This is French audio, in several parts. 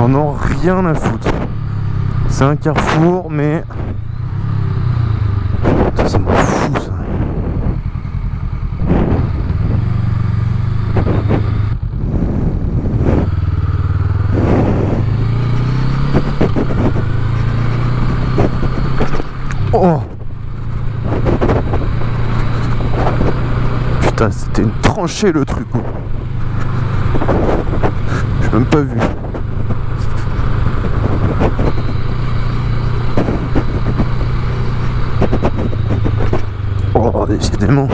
Ils en ont rien à foutre. C'est un carrefour, mais... Ça, ça m'en fout, ça. Oh Putain, c'était une tranchée le truc. J'ai même pas vu. Oh, décidément.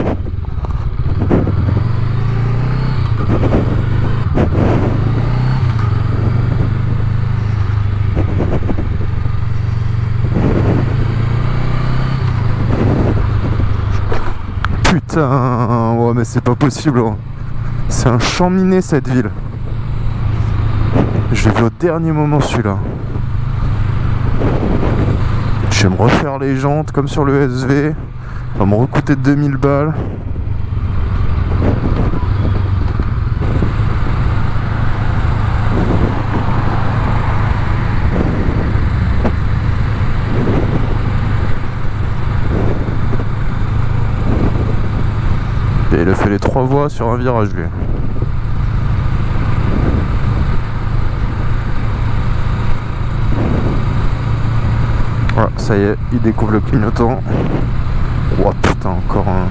Putain, ouais, mais c'est pas possible. hein. C'est un champ miné cette ville. J'ai vu au dernier moment celui-là. Je vais me refaire les jantes comme sur le SV. Ça va me recoûter 2000 balles. Et il a fait les trois voies sur un virage lui. Voilà, ça y est, il découvre le clignotant. Oh putain, encore un.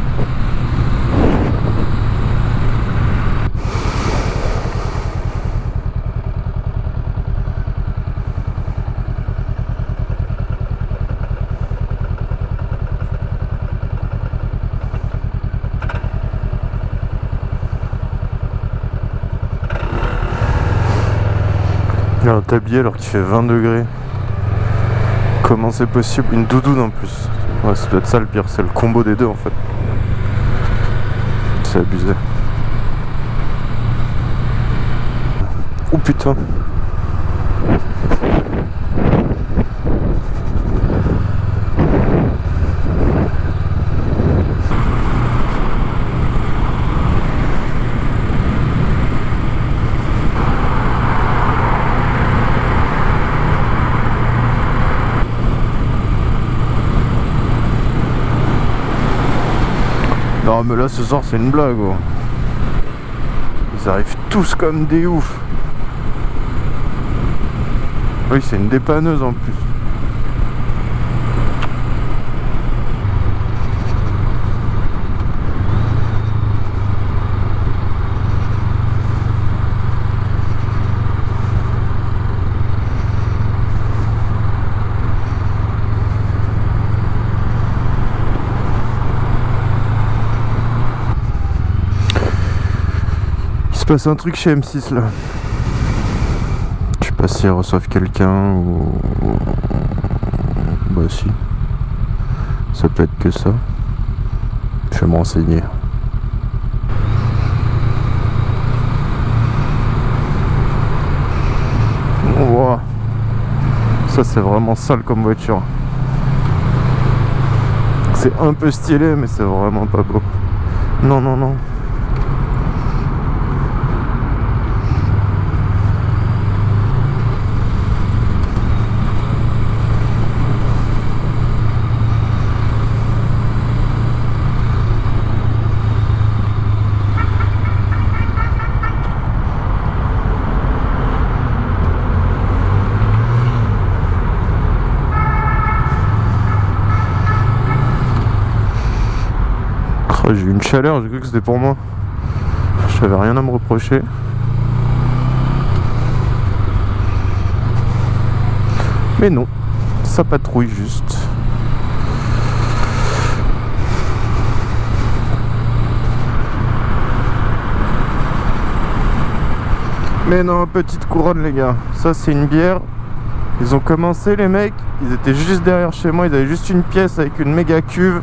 Il y a un tablier alors qu'il fait 20 degrés. Comment c'est possible Une doudoune en plus. Ouais, ça doit être ça le pire, c'est le combo des deux en fait. C'est abusé. Oh putain. Non mais là ce soir c'est une blague gros. Ils arrivent tous comme des oufs. Oui c'est une dépanneuse en plus. Se passe un truc chez M6 là. Je sais pas si elles reçoivent quelqu'un ou. Bah si. Ça peut être que ça. Je vais me renseigner. Voit. Ça c'est vraiment sale comme voiture. C'est un peu stylé mais c'est vraiment pas beau. Non non non. J'ai cru que c'était pour moi. J'avais rien à me reprocher. Mais non, ça patrouille juste. Mais non, petite couronne les gars. Ça c'est une bière. Ils ont commencé les mecs, ils étaient juste derrière chez moi, ils avaient juste une pièce avec une méga cuve.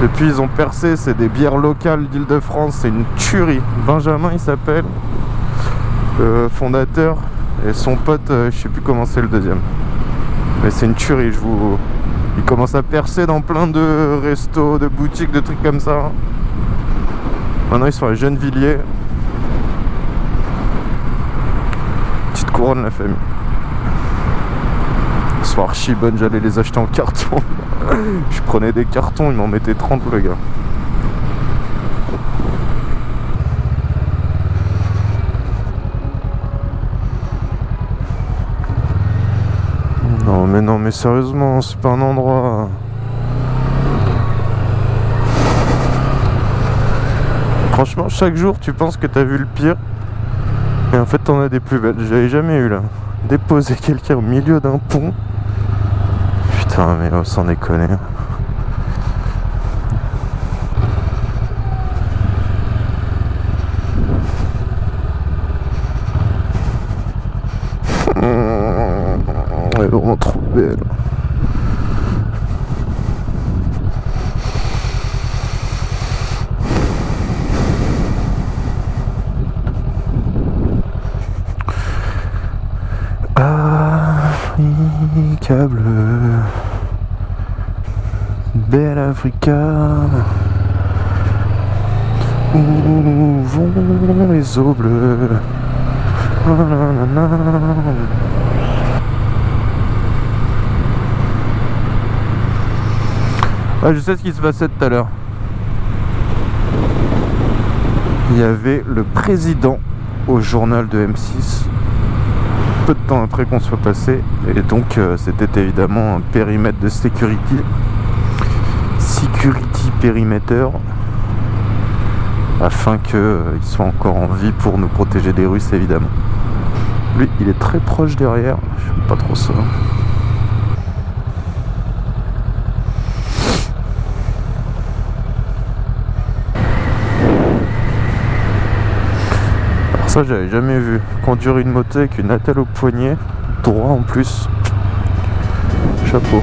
Depuis ils ont percé, c'est des bières locales d'Île-de-France, c'est une tuerie. Benjamin il s'appelle, le fondateur, et son pote, euh, je sais plus comment c'est le deuxième. Mais c'est une tuerie, je vous... Ils commencent à percer dans plein de restos, de boutiques, de trucs comme ça. Maintenant ils sont à Gennevilliers. Petite couronnes la famille. Archi bonnes, j'allais les acheter en carton. Je prenais des cartons, ils m'en mettaient 30 le gars. Non mais non mais sérieusement, c'est pas un endroit... Franchement, chaque jour, tu penses que t'as vu le pire. Et en fait, t'en as des plus belles. J'avais jamais eu là. Déposer quelqu'un au milieu d'un pont. Mais on s'en déconner. Elle est vraiment trop belle. Africa bleue Belle Africa Où vont les eaux bleues? Ah, Je sais ce qui se passait tout à l'heure. Il y avait le président au journal de M6 peu de temps après qu'on soit passé. Et donc euh, c'était évidemment un périmètre de sécurité security périmètre afin qu'il euh, soit encore en vie pour nous protéger des Russes évidemment lui il est très proche derrière je pas trop ça Ça, j'avais jamais vu. Conduire une moto avec une attelle au poignet, droit en plus. Chapeau.